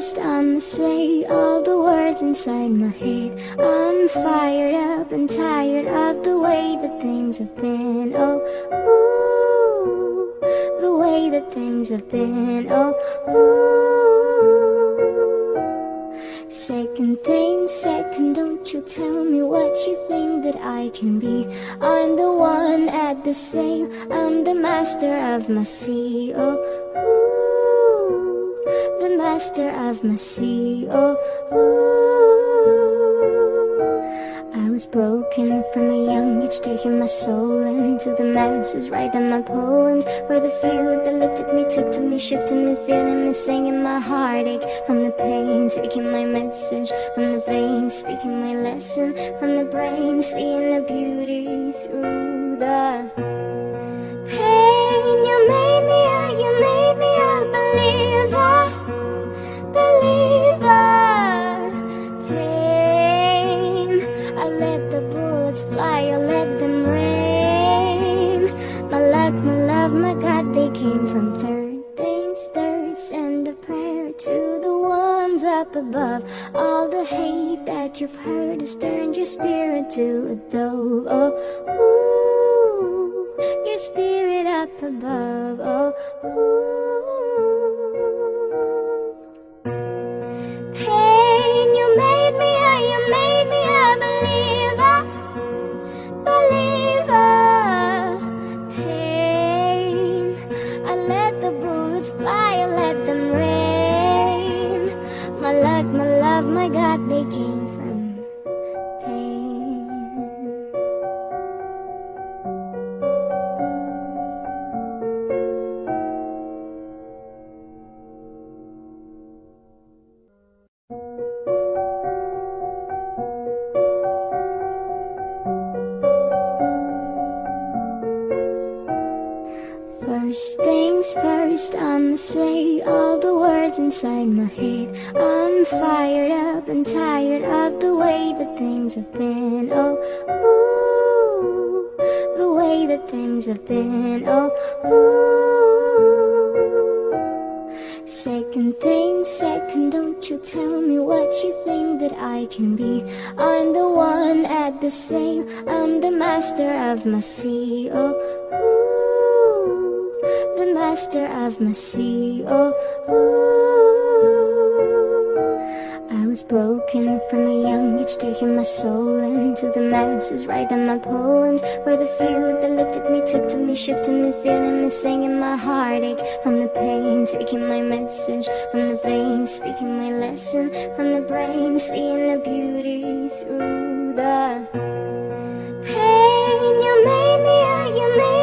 I'ma say all the words inside my head. I'm fired up and tired of the way that things have been. Oh, ooh, the way that things have been. Oh, ooh. Second thing, second, don't you tell me what you think that I can be. I'm the one at the sail, I'm the master of my sea. Oh, master of my sea. Oh, ooh. I was broken from a young age, taking my soul into the masses, writing my poems for the few that looked at me, took to me, shifted me, feeling me, singing my heartache from the pain, taking my message from the veins, speaking my lesson from the brain, seeing the beauty through the above. All the hate that you've heard has turned your spirit to a dove. Oh, ooh, your spirit up above. Oh, ooh. My God, they came from pain. First things first, I'ma say all the words inside my things have been. Oh, ooh, the way that things have been. Oh, ooh. Second thing, second, don't you tell me what you think that I can be. I'm the one at the sail, I'm the master of my sea. Oh, ooh, the master of my sea. Oh, ooh. Was broken from a young age, taking my soul into the masses, writing my poems for the few that looked at me, took to me, shifted me, feeling me, singing my heartache. From the pain, taking my message. From the veins, speaking my lesson. From the brain, seeing the beauty through the pain. You made me you made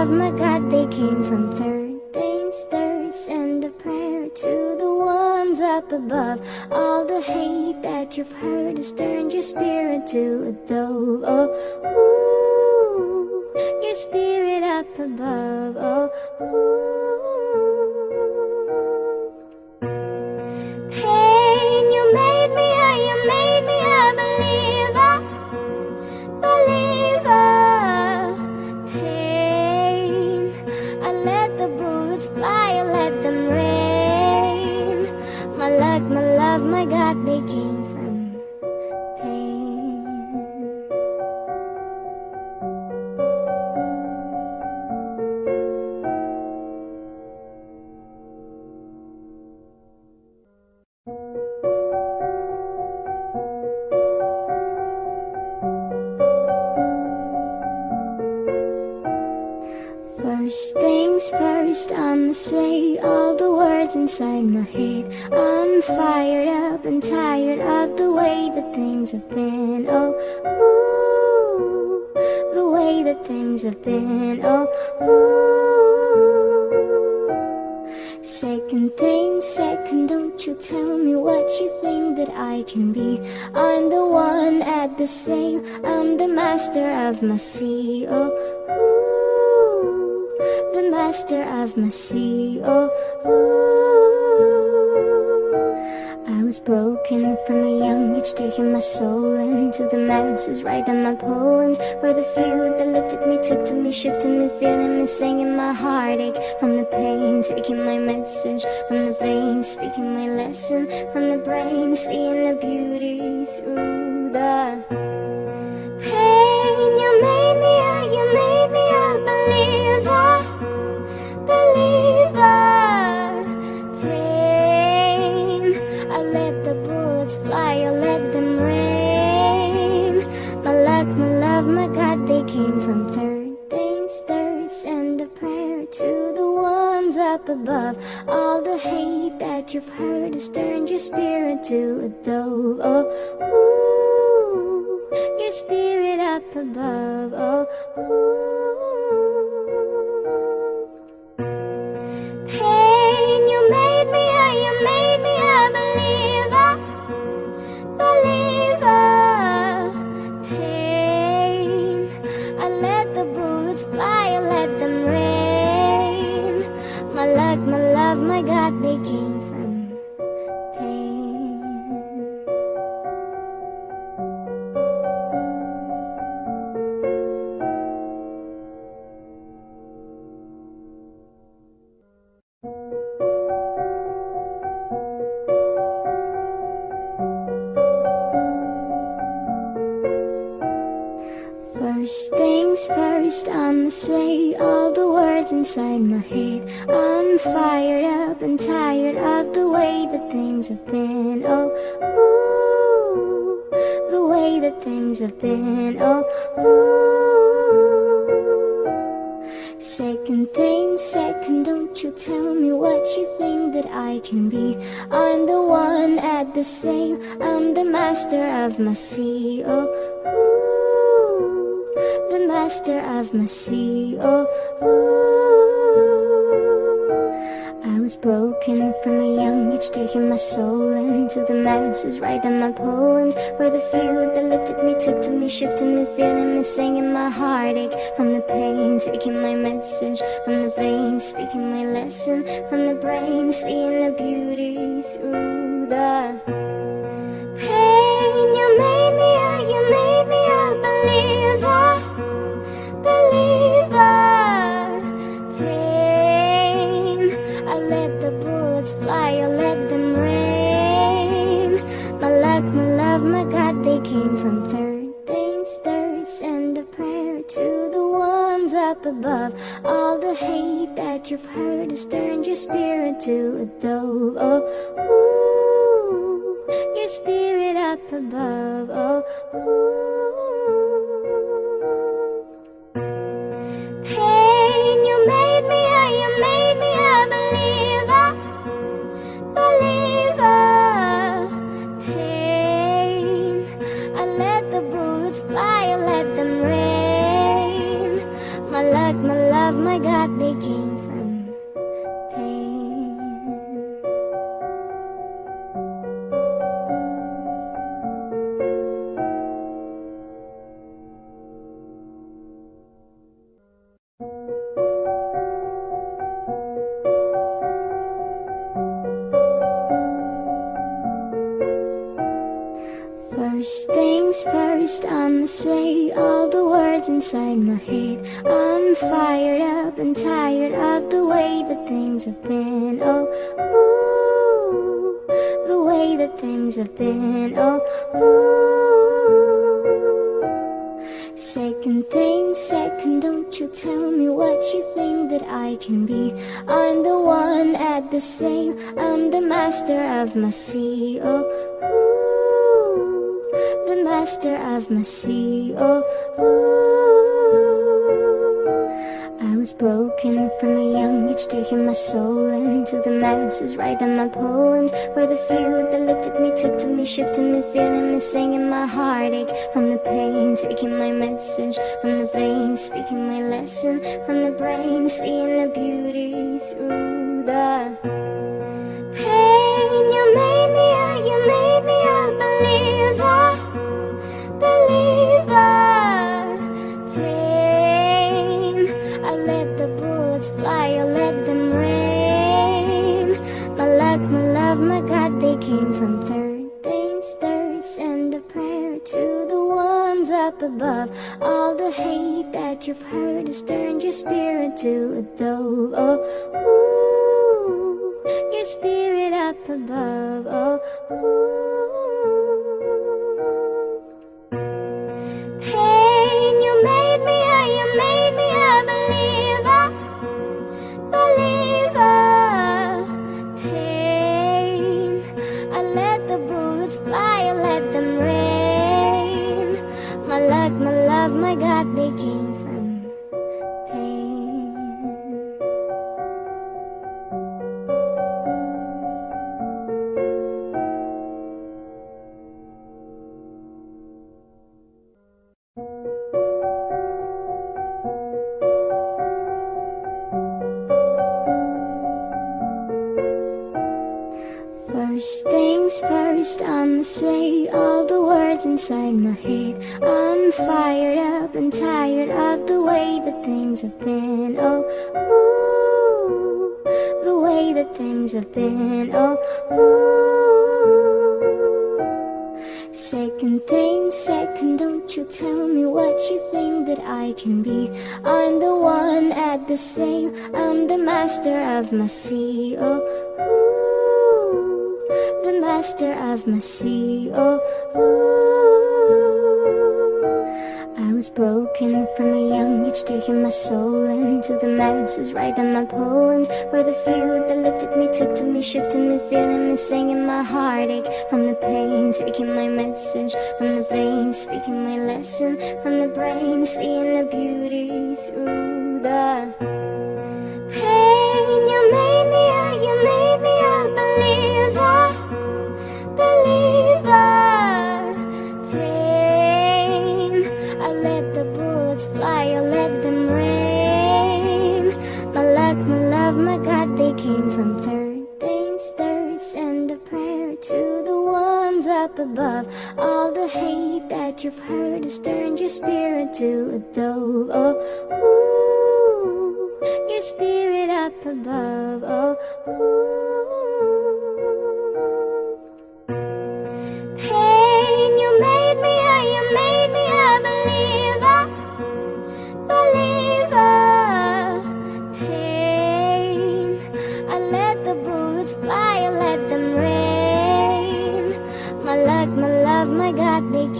my my God, they came from third things third. Send a prayer to the ones up above. All the hate that you've heard has turned your spirit to a dove. Oh, ooh, your spirit up above. Oh, ooh. From third things third Send a prayer to the ones up above. All the hate that you've heard has turned your spirit to a dove. Oh, ooh, your spirit up above. Oh, ooh inside my head. I'm fired up and tired of the way that things have been. Oh, ooh, the way that things have been. Oh, ooh. Second thing, second, don't you tell me what you think that I can be. I'm the one at the sail, I'm the master of my sea. Oh, ooh, master of my sea. Oh, ooh was broken from a young age Taking my soul into the masses Writing my poems for the few that looked at me Took to me, to me, feeling me Singing my heartache. From the pain Taking my message from the veins Speaking my lesson from the brain Seeing the beauty through the pain you've heard has turned your spirit to a dove Oh, ooh, your spirit up above Oh, ooh I'm the master of my sea Oh, ooh the master of my sea. Oh, ooh. I was broken from a young age, taking my soul into the masses, writing my poems for the few that looked at me, took to me, shook to me, feeling me, singing my heartache from the pain, taking my message from the veins, speaking my lesson from the brain, seeing the beauty through the came from third things third Send a prayer to the ones up above. All the hate that you've heard has turned your spirit to a dove. Oh, ooh, your spirit up above. Oh, ooh. Say all the words inside my head. I'm fired up and tired of the way that things have been. Oh, ooh, the way that things have been. Oh, ooh. Second thing, second, don't you tell me what you think that I can be. I'm the one at the sail, I'm the master of my sea. Oh, ooh, master of my sea. Oh. I was broken from a young age, taking my soul into the masses, writing my poems for the few that looked at me, took to me, shook to me, feeling me, singing my heartache from the pain, taking my message from the veins, speaking my lesson from the brain, seeing the beauty through the pain. Came from third things third. Send a prayer to the ones up above. All the hate that you've heard has turned your spirit to a dove. Oh, ooh, your spirit up above. Oh, ooh. They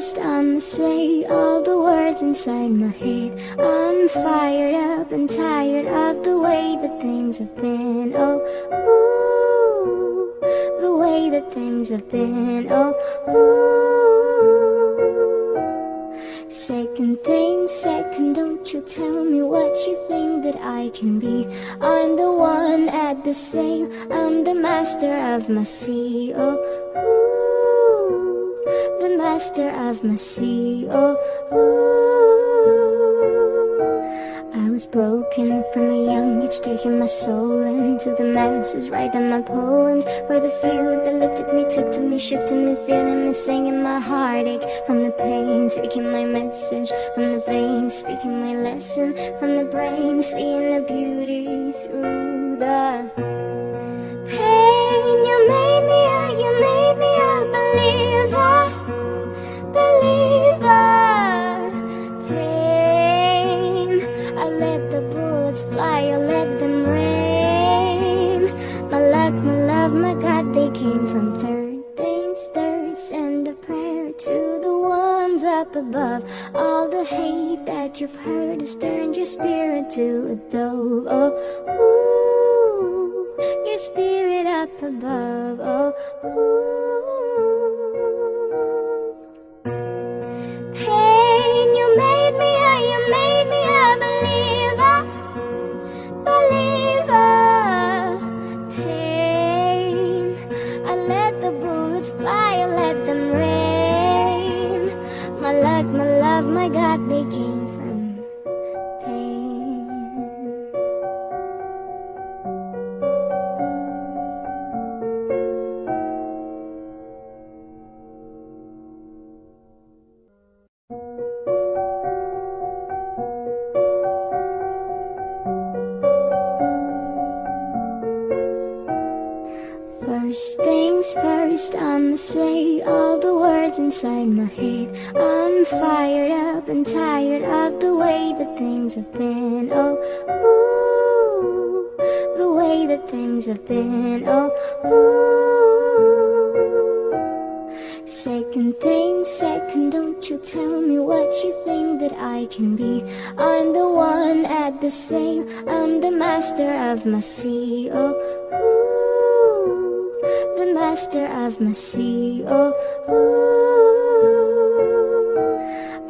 I'ma say all the words inside my head. I'm fired up and tired of the way that things have been. Oh, ooh, the way that things have been. Oh, ooh. Second thing, second, don't you tell me what you think that I can be. I'm the one at the sail, I'm the master of my sea. Oh, ooh, the master of my sea. Oh. I was broken from a young age, taking my soul into the masses, writing my poems for the few that looked at me, took to me, shook to me, feeling me, singing my heartache from the pain, taking my message from the veins, speaking my lesson from the brain, seeing the beauty through the pain. You made came from third things third. Send a prayer to the ones up above. All the hate that you've heard has turned your spirit to a dove. Oh, ooh, your spirit up above. Oh, ooh. First things first, I'ma say all the words inside my head. I'm fired up and tired of the way that things have been. Oh, ooh, the way that things have been. Oh, ooh. Second thing, second, don't you tell me what you think that I can be. I'm the one at the sail, I'm the master of my sea. Oh, ooh master of my sea. Oh, ooh.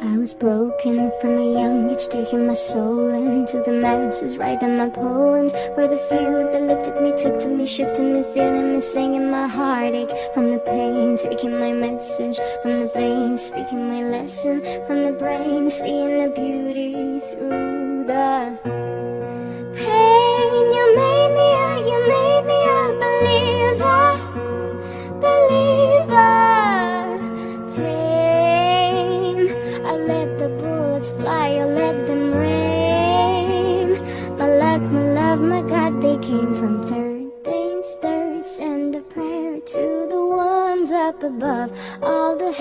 I was broken from a young age, taking my soul into the masses, writing my poems for the few that looked at me, took to me, shook to me, feeling me, singing my heartache from the pain, taking my message from the veins, speaking my lesson from the brain, seeing the beauty through the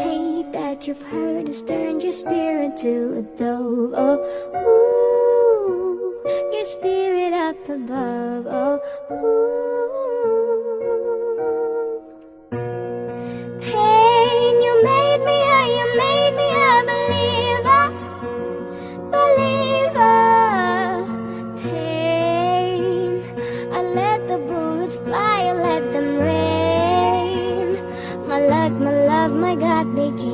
hate that you've heard has turned your spirit to a dove. Oh, ooh, your spirit up above. Oh, ooh love, my God, they came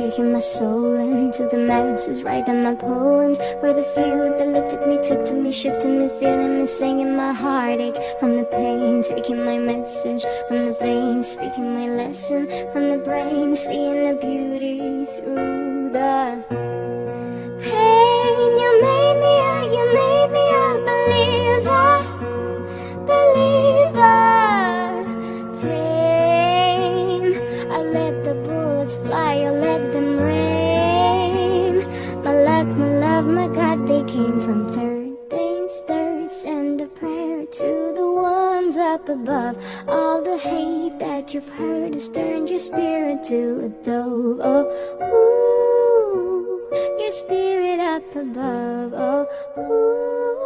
taking my soul into the masses, writing my poems for the few that looked at me, took to me, to me, feeling me, singing my heartache from the pain, taking my message from the veins, speaking my lesson from the brain, seeing the beauty through the pain. You made above All the hate that you've heard has turned your spirit to a dove. Oh, ooh, your spirit up above. Oh, ooh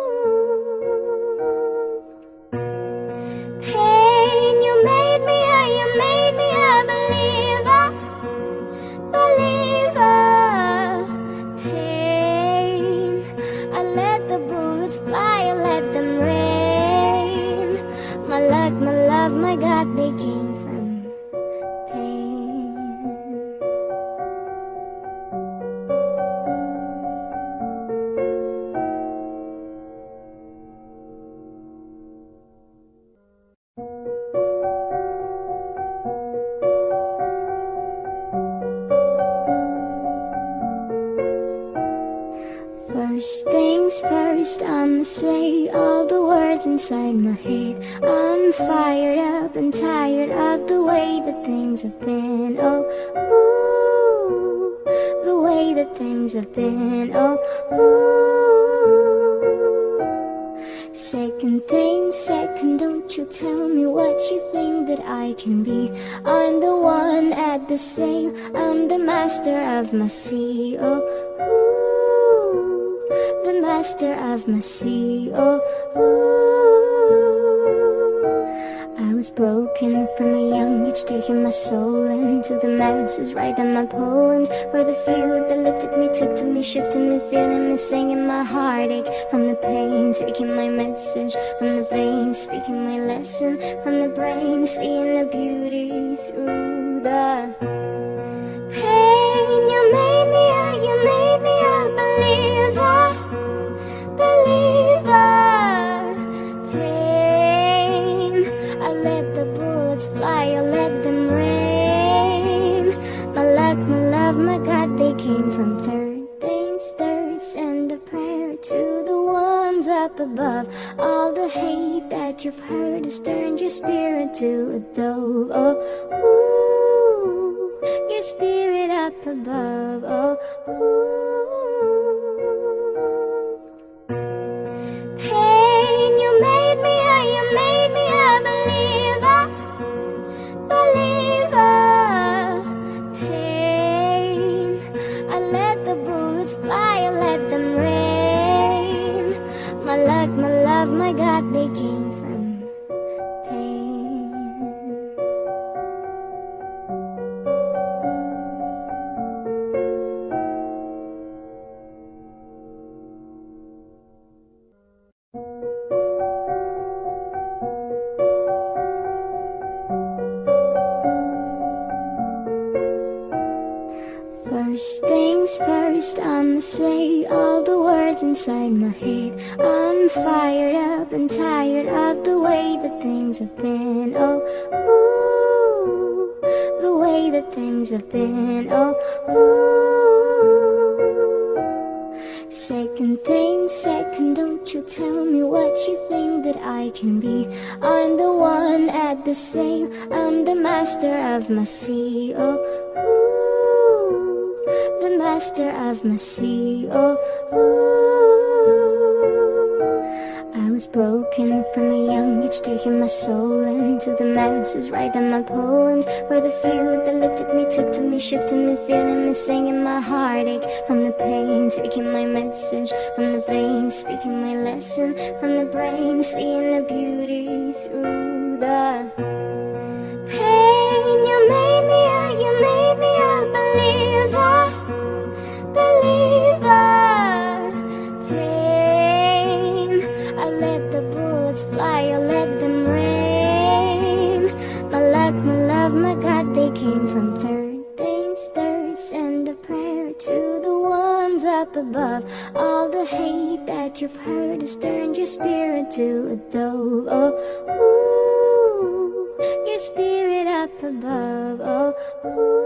my God, to me, feeling me, singing my heartache from the pain, taking my message from the veins, speaking my lesson from the brain, seeing the beauty through the pain. You made me, a, you made me a believer, believer. Pain, I let the bullets fly, I let them rain. My luck, my love, my God, they came from up above. All the hate that you've heard has turned your spirit to a dove. Oh, ooh, your spirit up above. Oh, ooh. First things first, I'ma say words inside my head. I'm fired up and tired of the way that things have been. Oh, ooh, the way that things have been. Oh, ooh. Second thing, second, don't you tell me what you think that I can be. I'm the one at the sail, I'm the master of my sea. Oh, ooh, master of my sea. Oh, ooh. I was broken from a young age, taking my soul into the masses, writing my poems for the few that looked at me, took to me, shook to me, feeling me, singing my heartache from the pain, taking my message from the veins, speaking my lesson from the brain, seeing the beauty through the pain. That you've heard has turned your spirit to a dove. Oh, ooh, your spirit up above. Oh, ooh.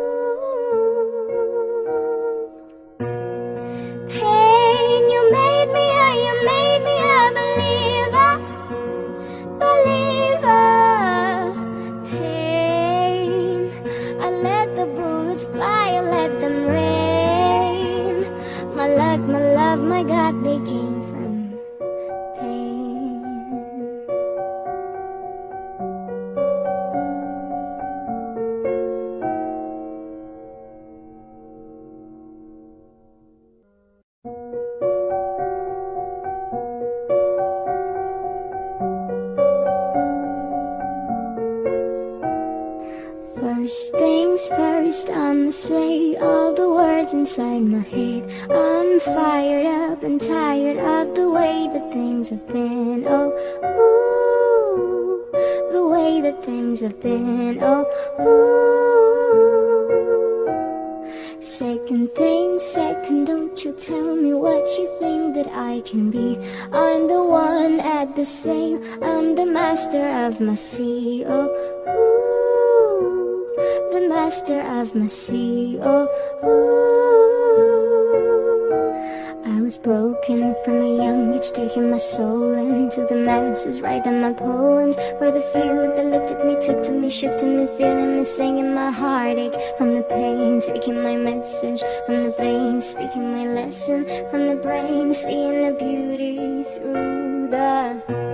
The masses, writing my poems. For the few that looked at me, took to me, shifted me, feeling me, singing my heartache. From the pain, taking my message from the veins, speaking my lesson. From the brain, seeing the beauty through the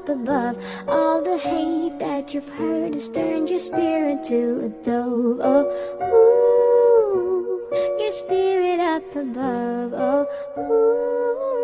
up above All the hate that you've heard has turned your spirit to a dove. Oh, ooh, your spirit up above. Oh, ooh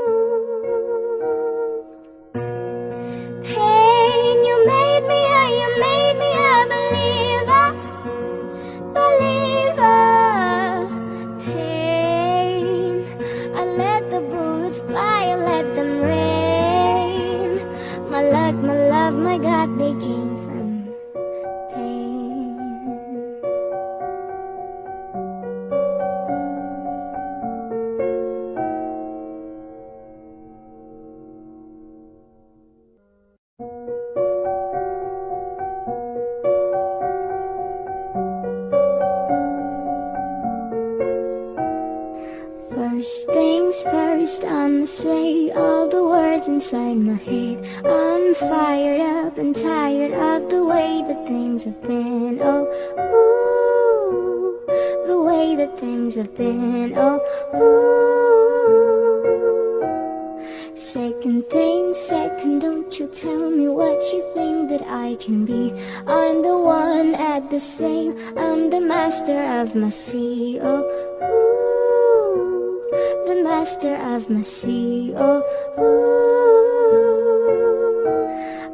I'ma say all the words inside my head. I'm fired up and tired of the way that things have been. Oh, ooh, the way that things have been. Oh, ooh. Second thing, second, don't you tell me what you think that I can be. I'm the one at the sail, I'm the master of my sea. Oh, ooh, master of my sea. Oh, ooh.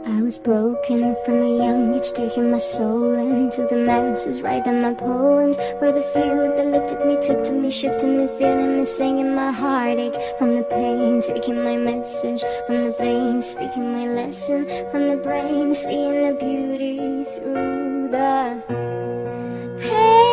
I was broken from a young age, taking my soul into the masses, writing my poems for the few that looked at me, took to me, shifted me, feeling me, singing my heartache from the pain, taking my message from the veins, speaking my lesson from the brain, seeing the beauty through the pain.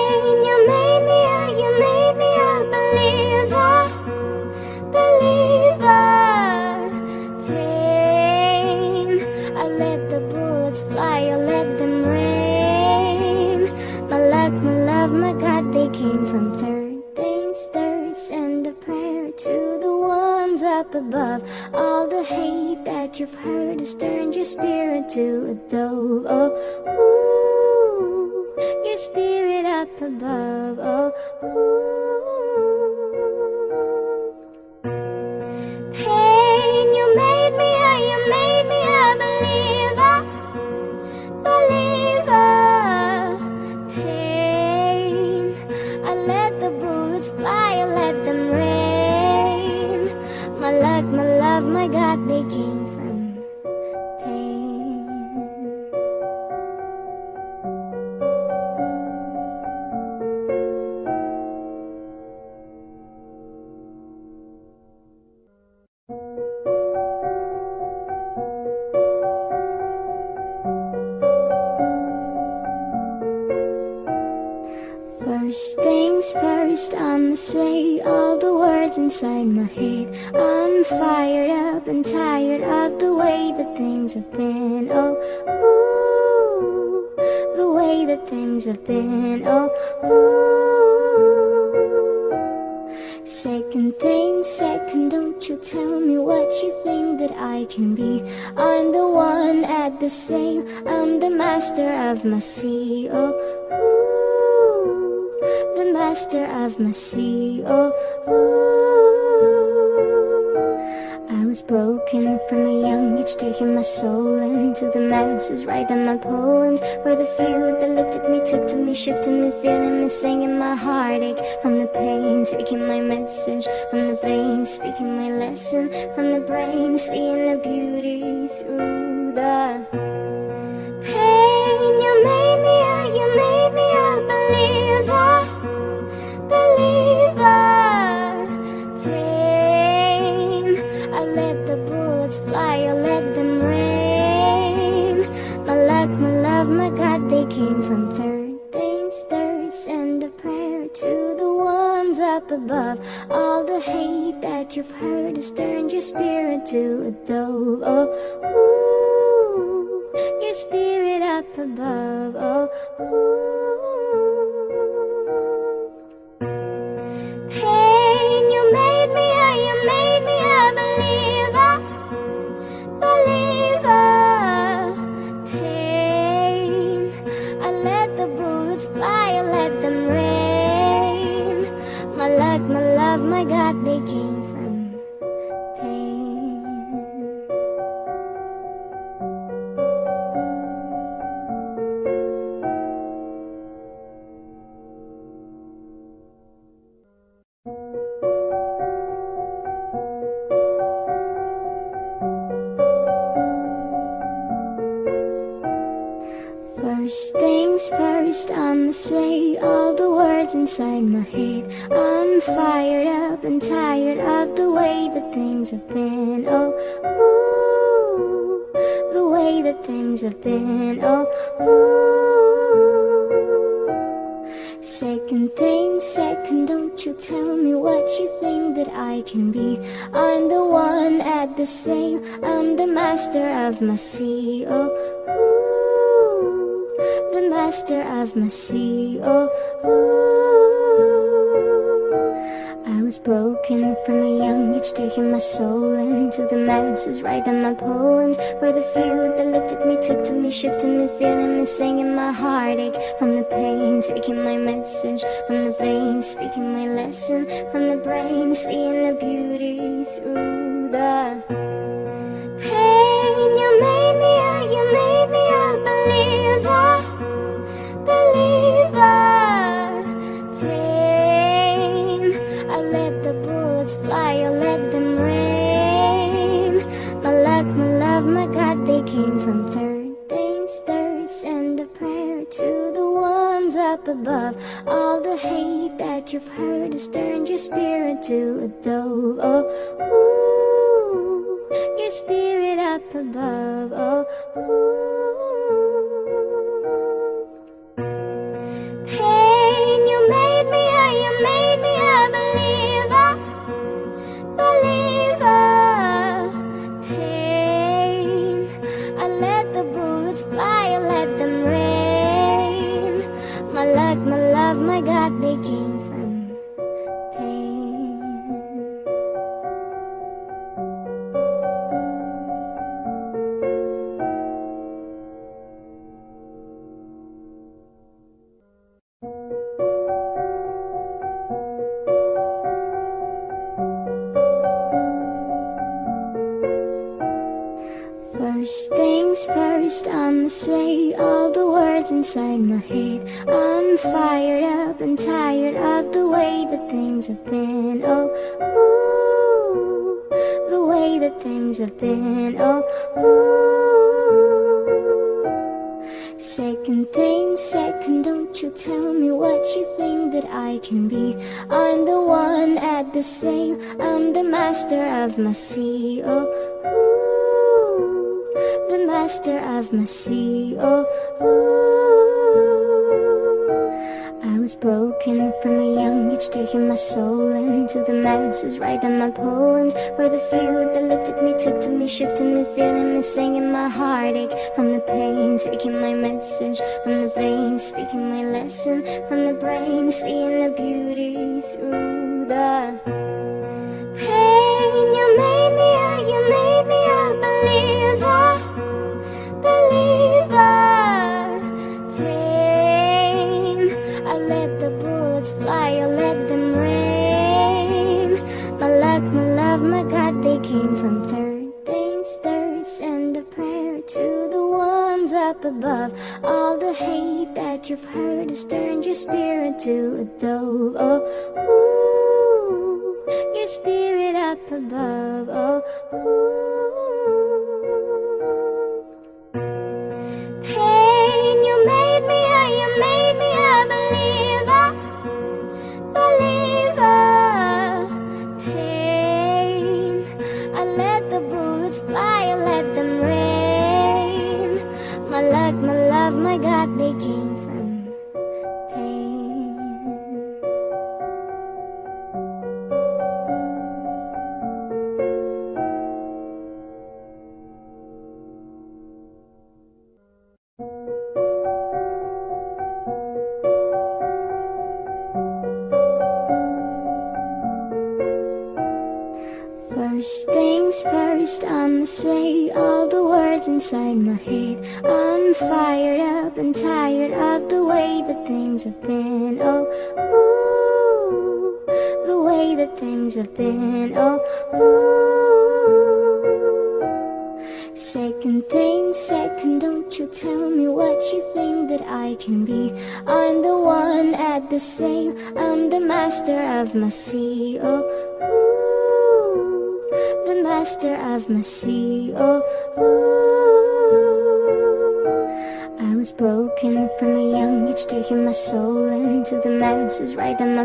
Up above. All the hate that you've heard has turned your spirit to a dove. Oh, ooh, your spirit up above. Oh, ooh. Inside my head. I'm fired up and tired of the way that things have been. Oh, ooh, the way that things have been. Oh, ooh. Second thing, second, don't you tell me what you think that I can be. I'm the one at the sail, I'm the master of my sea. Oh, ooh, master of my sea. Oh, ooh. I was broken from a young age, taking my soul into the masses, writing my poems for the few that looked at me, took to me, shifted me, feeling me, singing my heartache from the pain, taking my message from the veins, speaking my lesson from the brain, seeing the beauty through the pain. Came from third things third. Send a prayer to the ones up above. All the hate that you've heard has turned your spirit to a dove. Oh, ooh, your spirit up above. Oh, ooh. First things first, I'ma say all the words inside my head. I'm fired up and tired of the way that things have been. Oh, ooh, the way that things have been. Oh, ooh. Second thing, second, don't you tell me what you think that I can be. I'm the one at the sail, I'm the master of my sea. Oh, of my. Oh. I was broken from a young age, taking my soul into the masses, writing my poems for the few that looked at me, took to me, shook to me, feeling me, singing my heartache from the pain, taking my message from the veins, speaking my lesson from the brain, seeing the beauty through the you've heard has turned your spirit to a dove Oh, ooh, your spirit up above. Oh, ooh pain You made me a, you made me a believer. Believer. Pain I let the bullets fly, I let them rain. My luck, my love, my God, they came from my. Oh, ooh the master of my. Oh, ooh. I was broken from a young age, taking my soul into the masses, writing my poems for the few that looked at me, took to me, to me, feeling me, singing my heartache from the pain, taking my message from the veins, speaking my lesson from the brain, seeing the beauty through the pain. You made me a, you made me a believer. Believer. Pain I let the bullets fly, I let them rain. My luck, my love, my God, they came from third things third Send a prayer to the ones up above. All the hate that you've heard has turned your spirit to a dove. Oh, ooh, your spirit up above. Oh, ooh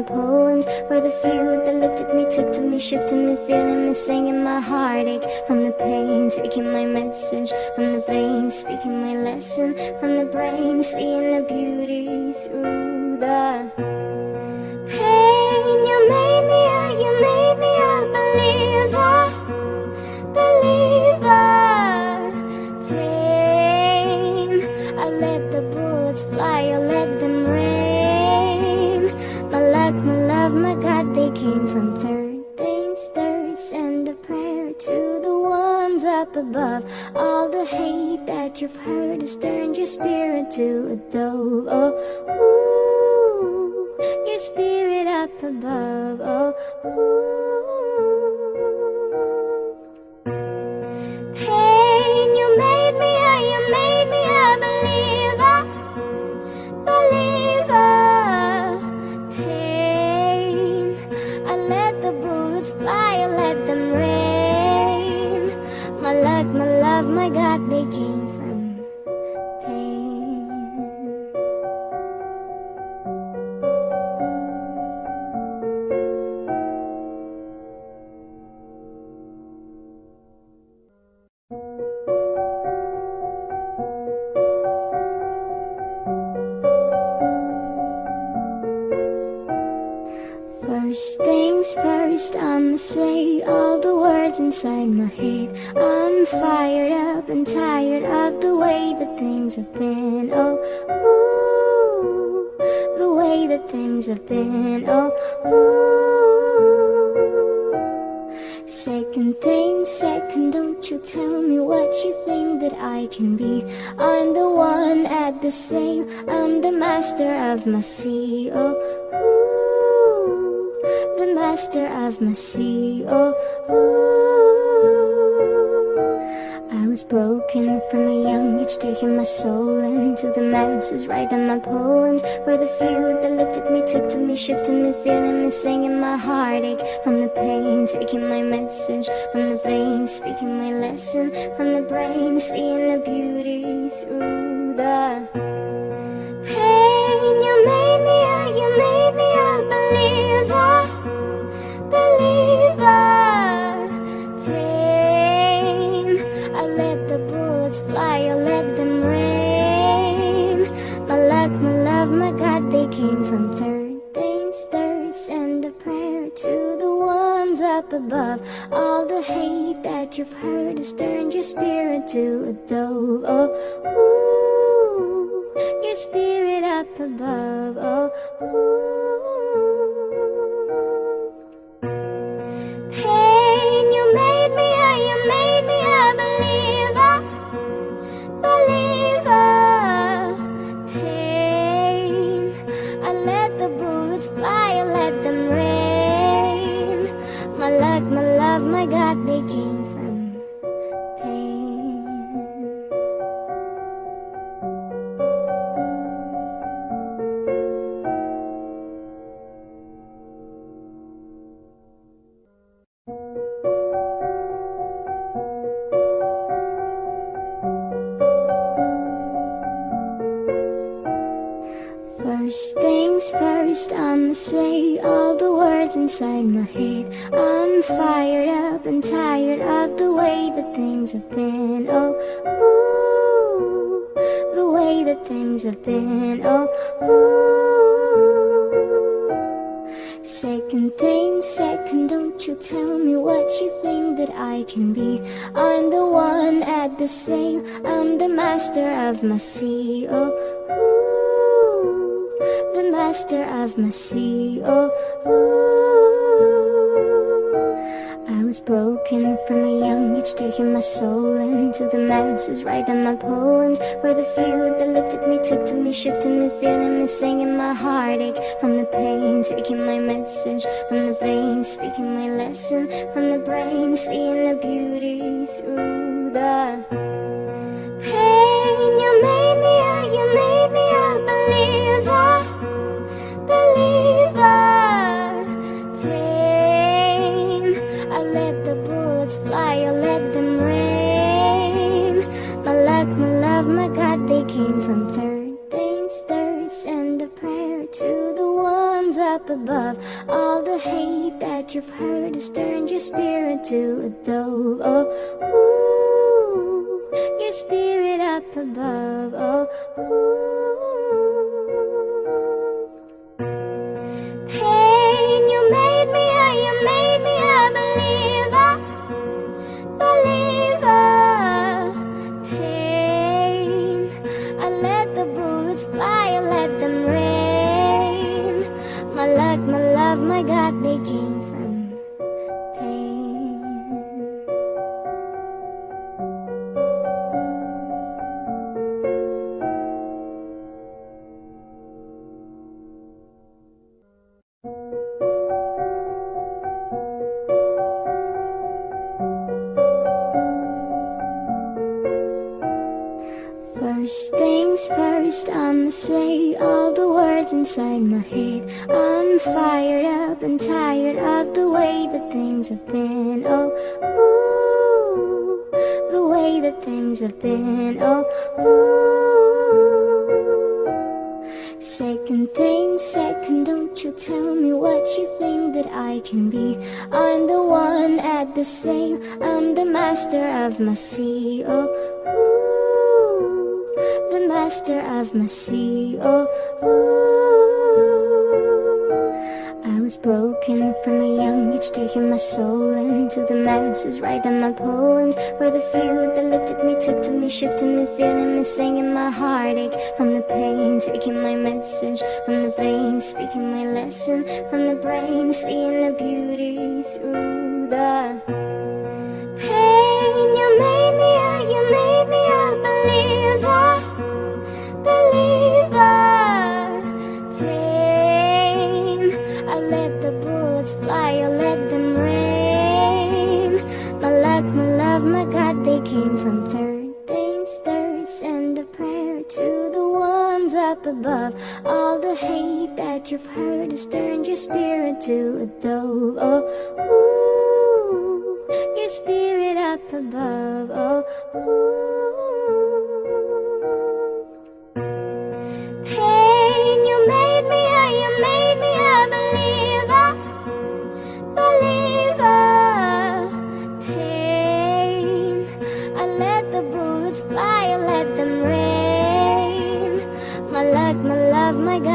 poems for the few that looked at me, took to me, shook to me, feeling me, singing my heartache. From the pain, taking my message. From the veins, speaking my lesson. From the brain, seeing the beauty through the pain. From third things third. Send a prayer to the ones up above. All the hate that you've heard has turned your spirit to a dove. Oh, ooh, your spirit up above. Oh, ooh. Inside my head. I'm fired up and tired of the way that things have been. Oh, ooh, the way that things have been. Oh, ooh. Second thing, second, don't you tell me what you think that I can be. I'm the one at the sail, I'm the master of my sea. Oh, ooh, the master of my sea. Oh. I was broken from a young age, taking my soul into the masses, writing my poems for the few that looked at me, took to me, shook to me, feeling me, singing my heartache from the pain, taking my message from the veins, speaking my lesson from the brain, seeing the beauty through the above. All the hate that you've heard has turned your spirit to a dove. Oh, ooh, your spirit up above. Oh, ooh. Master of my sea. Oh, ooh, the master of my sea. Oh, ooh. I was broken from a young age, taking my soul into the masses, writing my poems for the few that looked at me, took to me, shook to me, feeling me, singing my heartache from the pain, taking my message from the veins, speaking my lesson from the brain, seeing the beauty through the above. All the hate that you've heard has turned your spirit to a dove. Oh, ooh, your spirit up above. Oh, ooh. Inside my head. I'm fired up and tired of the way that things have been. Oh, ooh, the way that things have been. Oh, ooh. Second thing, second, don't you tell me what you think that I can be. I'm the one at the sail, I'm the master of my sea. Oh, ooh, master of my sea. Oh, ooh. I was broken from a young age, taking my soul into the masses, writing my poems for the few that looked at me, took to me, shook to me, feeling me, singing my heartache from the pain, taking my message from the veins, speaking my lesson from the brain, seeing the beauty through the above. All the hate that you've heard has turned your spirit to a dove. Oh, ooh, your spirit up above. Oh, ooh.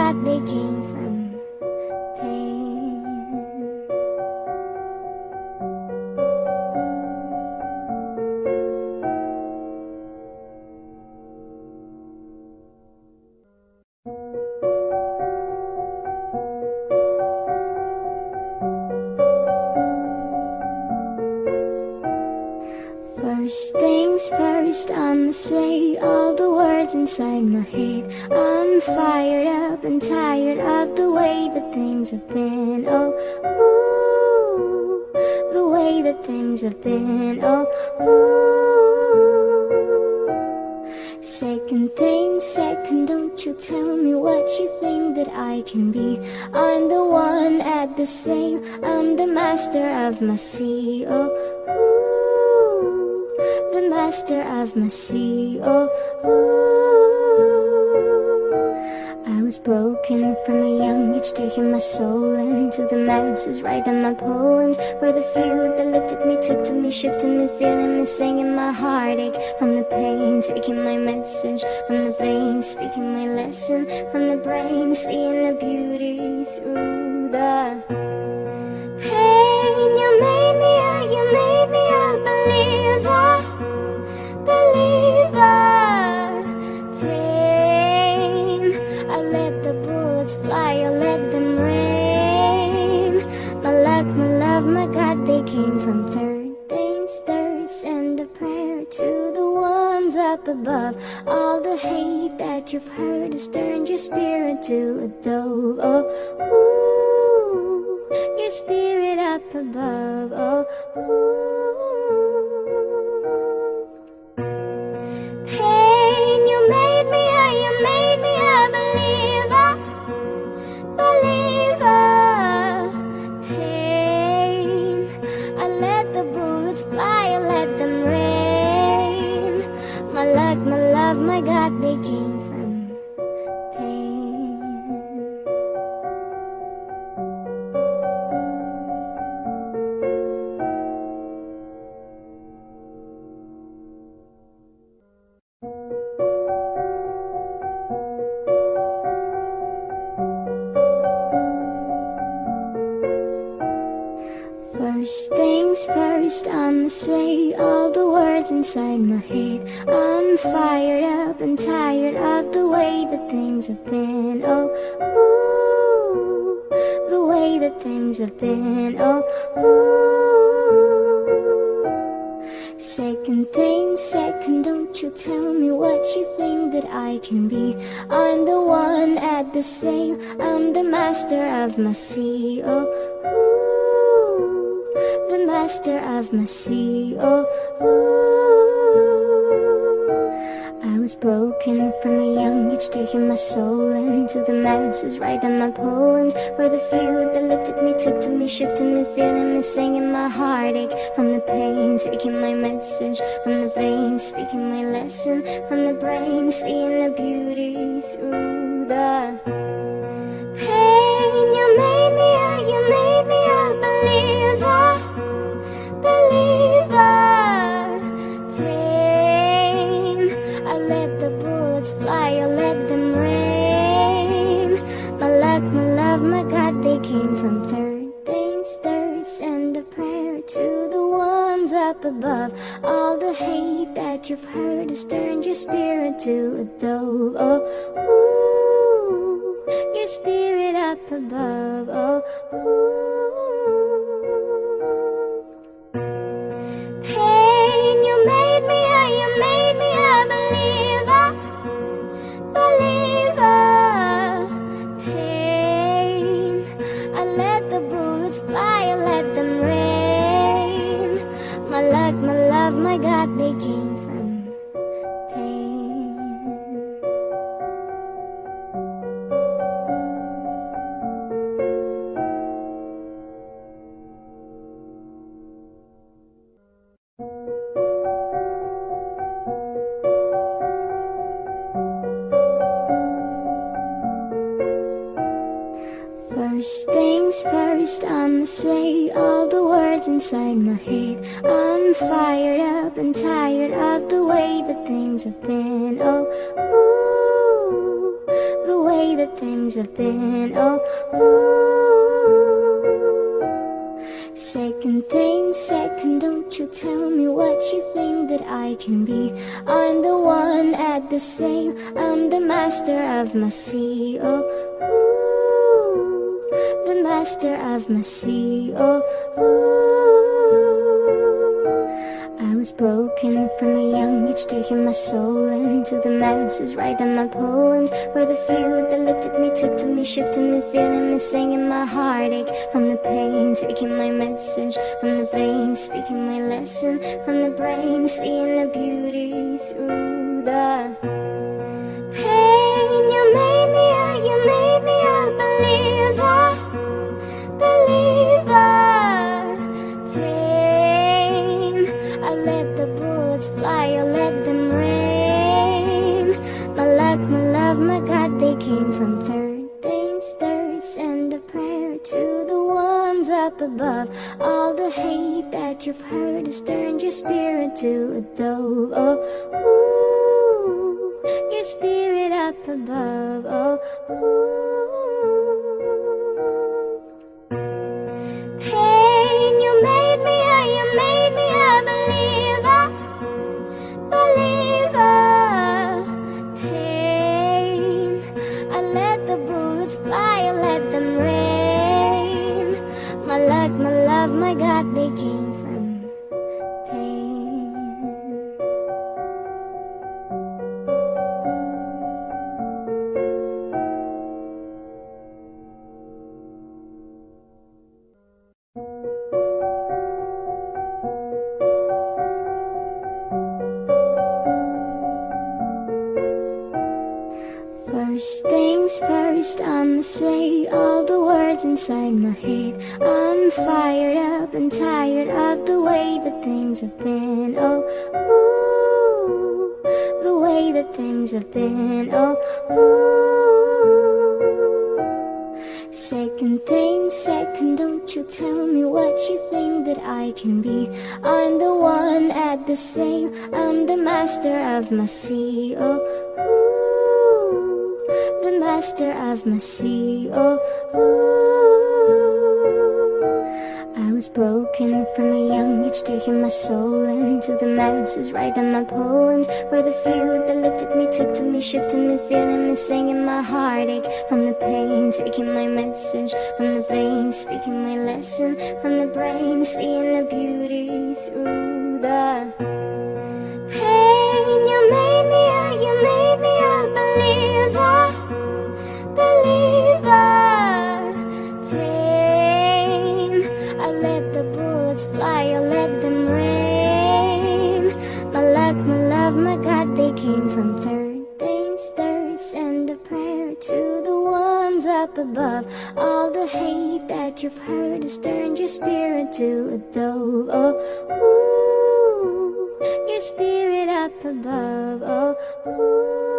God, they came from pain. First things first, I'ma say all the inside my head. I'm fired up and tired of the way that things have been. Oh, ooh, the way that things have been. Oh, ooh. Second thing, second, don't you tell me what you think that I can be. I'm the one at the sail, I'm the master of my sea. Oh, ooh, master of my sea. Oh, ooh. I was broken from a young age, taking my soul into the masses, writing my poems for the few that looked at me, took to me, shook to me, feeling me, singing my heartache from the pain, taking my message from the veins, speaking my lesson from the brain, seeing the beauty through the pain. You made me, a, you made me From third things third. Send a prayer to the ones up above. All the hate that you've heard has turned your spirit to a dove. Oh, ooh, your spirit up above. Oh, ooh. my God, they came from pain. First things first. I'ma say all the words inside my head. I'm fired up and tired of the way that things have been. Oh, ooh, the way that things have been. Oh, ooh. Second thing, second, don't you tell me what you think that I can be. I'm the one at the sail, I'm the master of my sea. Oh, my sea. Oh, ooh. I was broken from a young age, taking my soul into the masses, writing my poems for the few that looked at me, took to me, shifted me, feeling me, singing my heartache from the pain, taking my message from the veins, speaking my lesson from the brain, seeing the beauty through the you've heard has turned your spirit to a dove. Oh, ooh, your spirit up above. Oh, ooh. Pain, you made me, oh, you made me a believer, believer. Pain, I let the bullets fly, I let them rain. My luck, my love, my God, they came I'm the master of my sea. Oh, ooh the master of my sea. Oh, ooh. Was broken from a young age, taking my soul into the masses, writing my poems for the few that looked at me, took to me, shifted me, feeling me, singing my heartache. From the pain, taking my message. From the veins, speaking my lesson. From the brain, seeing the beauty through the pain. You made came from third things third. Send a prayer to the ones up above. All the hate that you've heard has turned your spirit to a dove. Oh, ooh, your spirit up above. Oh, ooh. Above. All the hate that you've heard has turned your spirit to a dove. Oh, ooh, your spirit up above. Oh, ooh.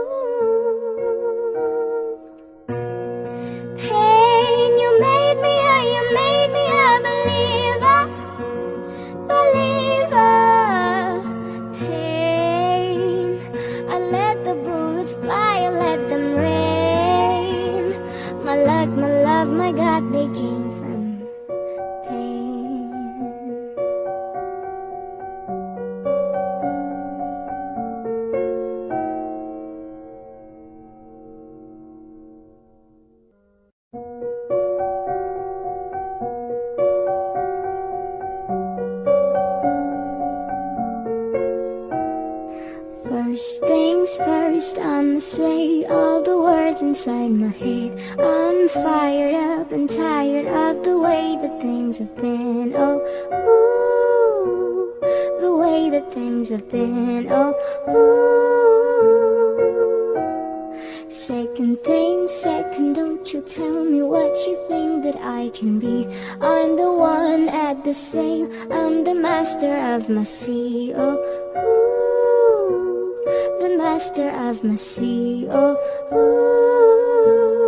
Have been. Oh, ooh, the way that things have been. Oh, ooh. Second thing, second, don't you tell me what you think that I can be. I'm the one at the sail, I'm the master of my sea. Oh, ooh, the master of my sea. Oh, ooh.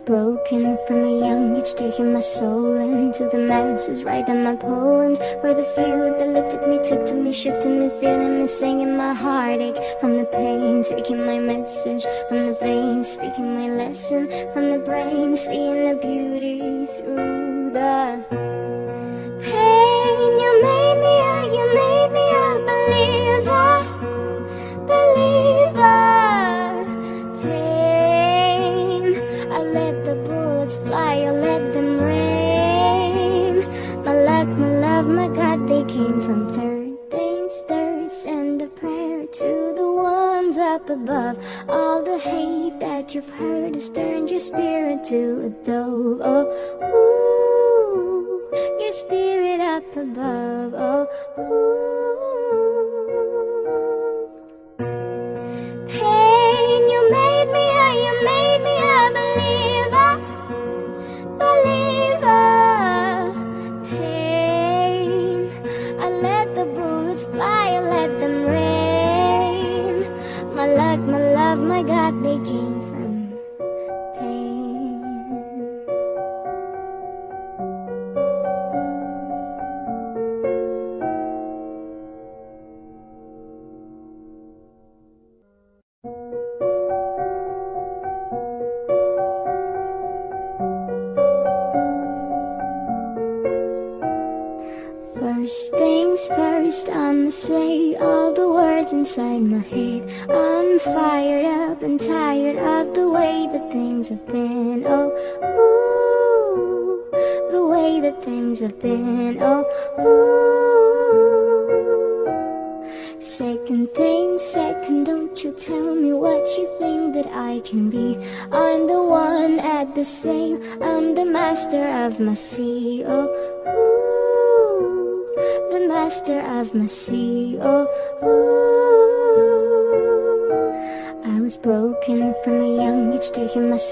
Broken from a young age, taking my soul into the masses, writing my poems for the few that looked at me, took to me, to me, feeling me, singing my heartache. From the pain, taking my message. From the veins, speaking my lesson. From the brain, seeing the beauty through the pain. Turned your spirit to a dove. Oh,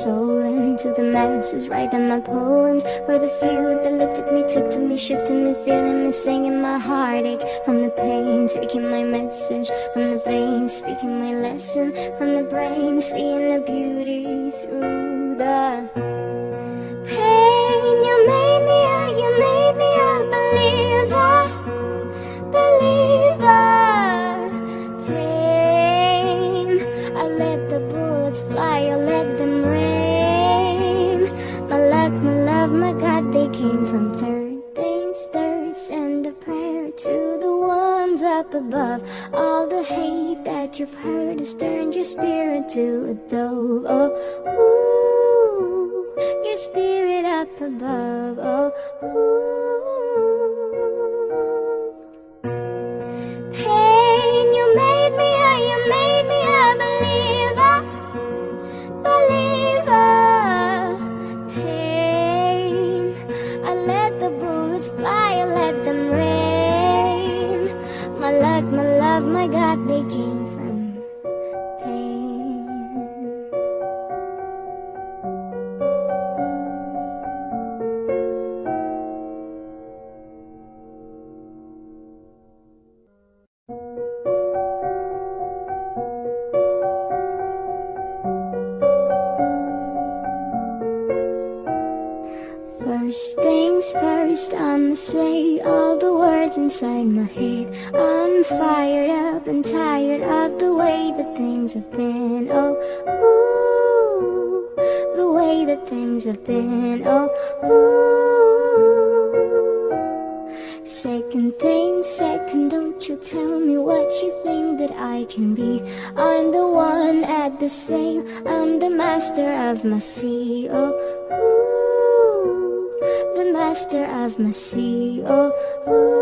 soul into the masses, writing my poems for the few that looked at me, took to me, shook to me, feeling me, singing my heartache. From the pain, taking my message. From the veins, speaking my lesson. From the brain, seeing the beauty through the pain. Above. All the hate that you've heard has turned your spirit to a dove. Oh, ooh, your spirit up above. Oh, ooh. Inside my head. I'm fired up and tired of the way that things have been. Oh, ooh, the way that things have been. Oh, ooh. Second thing, second, don't you tell me what you think that I can be. I'm the one at the sail, I'm the master of my sea. Oh, ooh, master of my sea. Oh, ooh.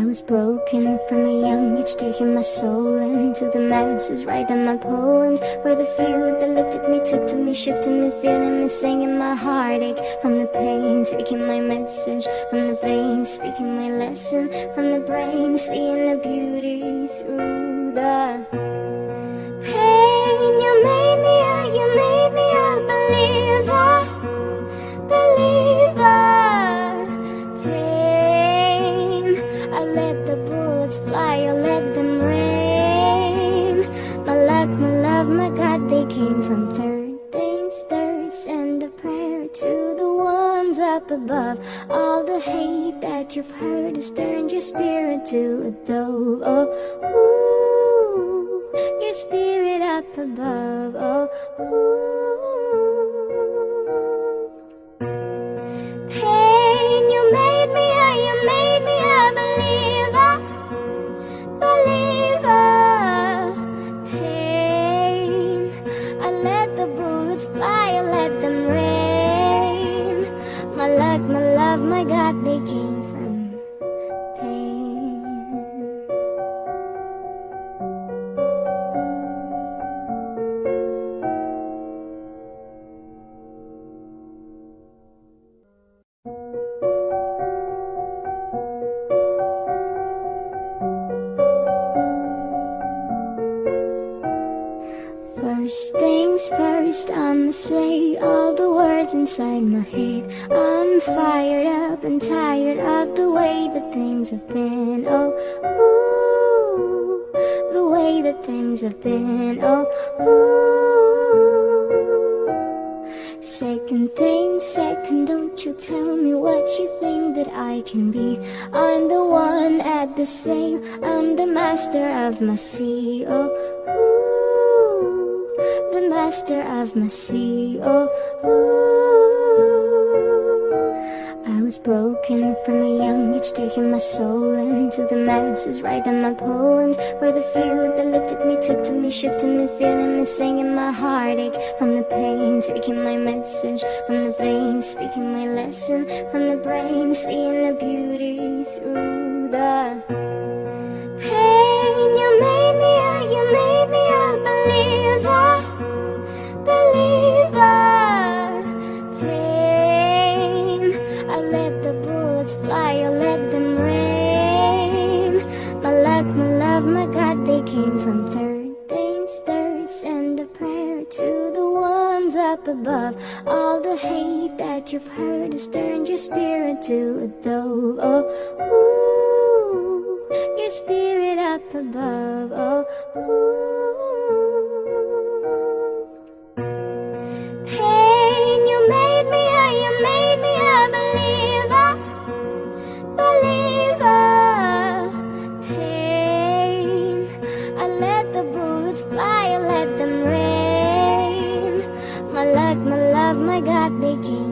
I was broken from a young age, taking my soul into the masses, writing my poems for the few that looked at me, took to me, to me, feeling me, singing my heartache from the pain, taking my message from the veins, speaking my lesson from the brain, seeing the beauty through the pain. Came from third things third. Send a prayer to the ones up above. All the hate that you've heard has turned your spirit to a dove. Oh, ooh, your spirit up above. Oh, ooh. I'ma say all the words inside my head. I'm fired up and tired of the way that things have been. Oh, ooh, the way that things have been. Oh, ooh. Second thing, second, don't you tell me what you think that I can be. I'm the one at the sail, I'm the master of my sea. Oh, ooh, master of my sea. Oh, ooh. I was broken from a young age, taking my soul into the masses, writing my poems for the few that looked at me, took to me, shook to me, feeling me, singing my heartache from the pain, taking my message from the veins, speaking my lesson from the brain, seeing the beauty through the pain. You made came from third things third. Send a prayer to the ones up above. All the hate that you've heard has turned your spirit to a dove. Oh, ooh, your spirit up above. Oh, ooh. Rain. My God, they came